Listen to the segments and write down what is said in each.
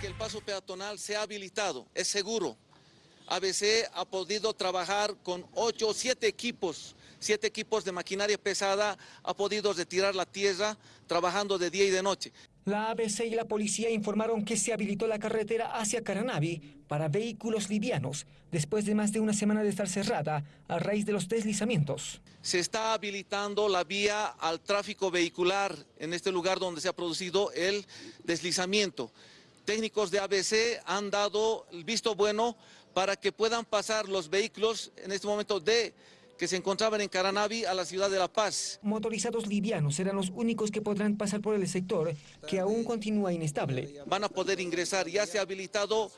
que el paso peatonal se ha habilitado, es seguro. ABC ha podido trabajar con ocho o siete equipos, siete equipos de maquinaria pesada, ha podido retirar la tierra trabajando de día y de noche. La ABC y la policía informaron que se habilitó la carretera hacia Caranavi para vehículos livianos, después de más de una semana de estar cerrada a raíz de los deslizamientos. Se está habilitando la vía al tráfico vehicular en este lugar donde se ha producido el deslizamiento. Técnicos de ABC han dado el visto bueno para que puedan pasar los vehículos en este momento de que se encontraban en Caranavi a la ciudad de La Paz. Motorizados livianos serán los únicos que podrán pasar por el sector, que aún continúa inestable. Van a poder ingresar, ya se ha habilitado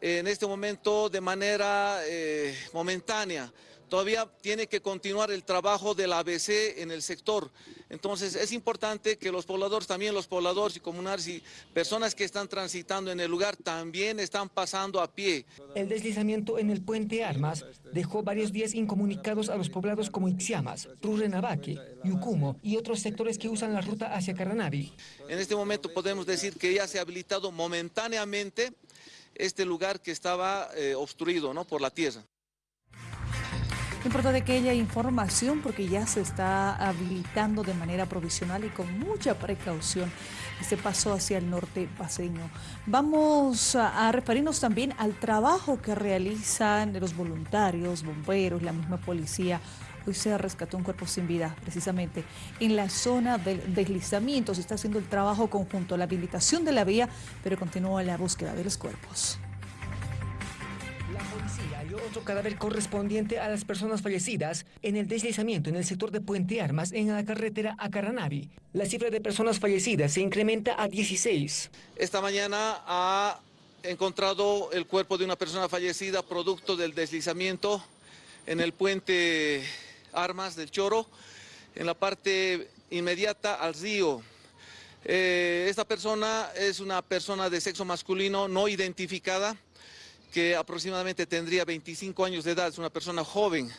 en este momento de manera eh, momentánea. Todavía tiene que continuar el trabajo del ABC en el sector. Entonces es importante que los pobladores, también los pobladores y comunales y personas que están transitando en el lugar también están pasando a pie. El deslizamiento en el puente Armas dejó varios días incomunicados a los poblados como Ixiamas, Prurrenabaque, Yucumo y otros sectores que usan la ruta hacia Caranavi. En este momento podemos decir que ya se ha habilitado momentáneamente este lugar que estaba eh, obstruido ¿no? por la tierra. Importante que haya información porque ya se está habilitando de manera provisional y con mucha precaución este paso hacia el norte paseño. Vamos a, referirnos también al trabajo que realizan los voluntarios, bomberos, la misma policía. Hoy se rescató un cuerpo sin vida, precisamente en la zona del deslizamiento. Se está haciendo el trabajo conjunto, la habilitación de la vía, pero continúa la búsqueda de los cuerpos otro cadáver correspondiente a las personas fallecidas en el deslizamiento en el sector de Puente Armas en la carretera a Caranavi. La cifra de personas fallecidas se incrementa a 16. Esta mañana ha encontrado el cuerpo de una persona fallecida producto del deslizamiento en el puente Armas del Choro, en la parte inmediata al río. Eh, esta persona es una persona de sexo masculino no identificada, que aproximadamente tendría 25 años de edad, es una persona joven,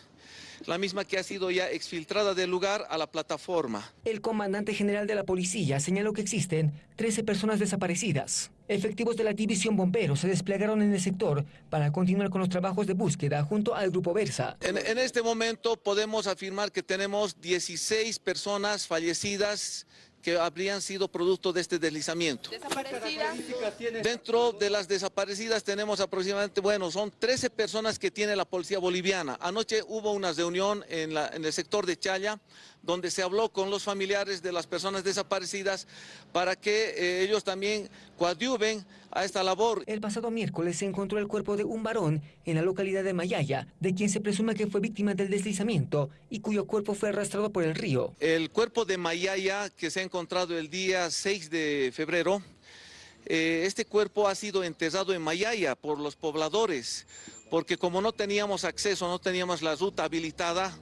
la misma que ha sido ya exfiltrada del lugar a la plataforma. El comandante general de la policía señaló que existen 13 personas desaparecidas. Efectivos de la división bomberos se desplegaron en el sector para continuar con los trabajos de búsqueda junto al Grupo Versa. En, en este momento podemos afirmar que tenemos 16 personas fallecidas que habrían sido producto de este deslizamiento. Dentro de las desaparecidas tenemos aproximadamente, bueno, son 13 personas que tiene la policía boliviana. Anoche hubo una reunión en, en el sector de Chaya, donde se habló con los familiares de las personas desaparecidas para que eh, ellos también coadyuven a esta labor. El pasado miércoles se encontró el cuerpo de un varón en la localidad de Mayaya, de quien se presume que fue víctima del deslizamiento y cuyo cuerpo fue arrastrado por el río. El cuerpo de Mayaya, que se ha encontrado el día 6 de febrero, eh, este cuerpo ha sido enterrado en Mayaya por los pobladores, porque como no teníamos acceso, no teníamos la ruta habilitada,